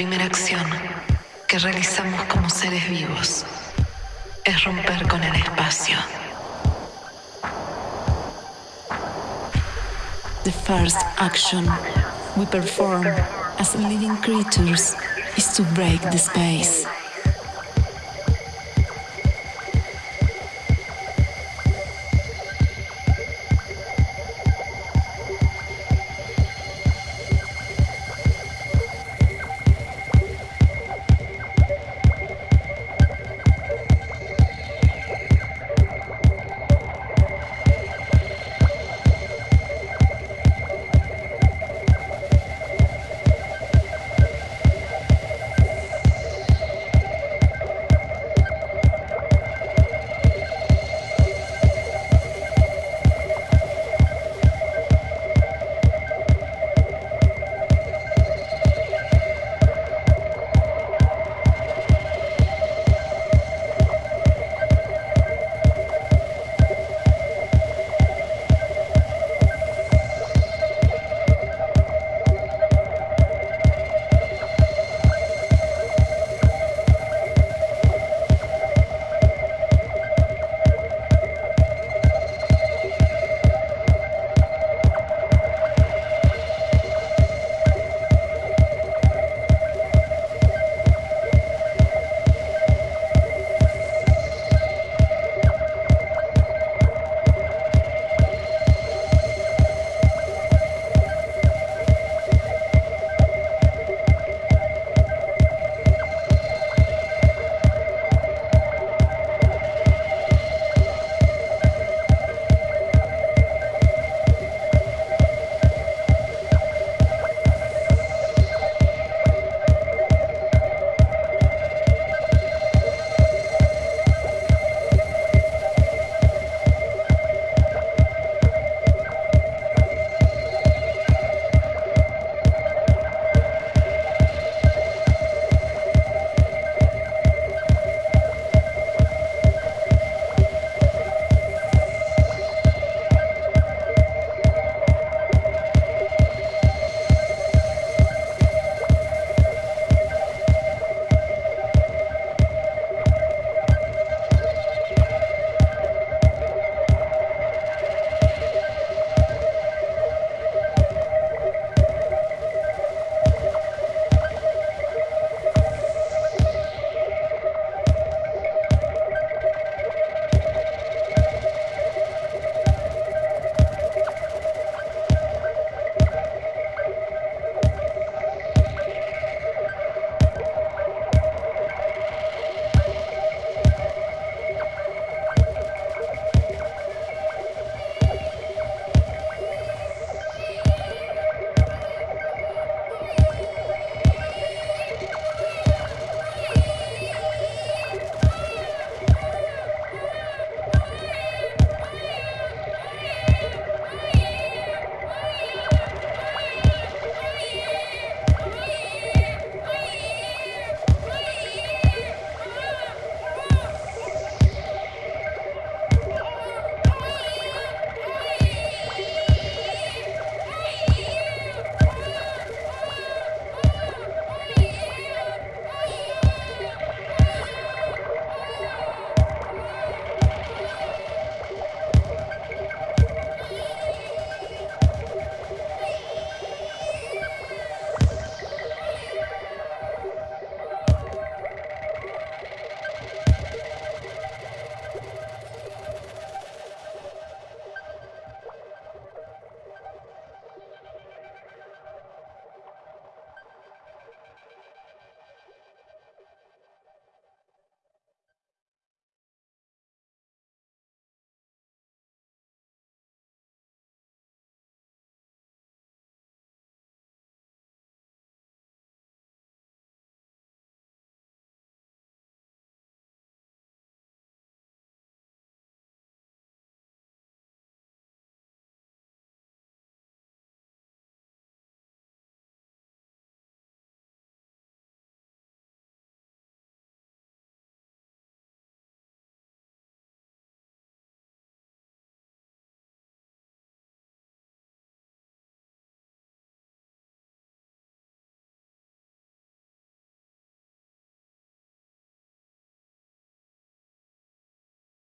La primera acción que realizamos como seres vivos es romper con el espacio. The first action we perform as living creatures is to break the space.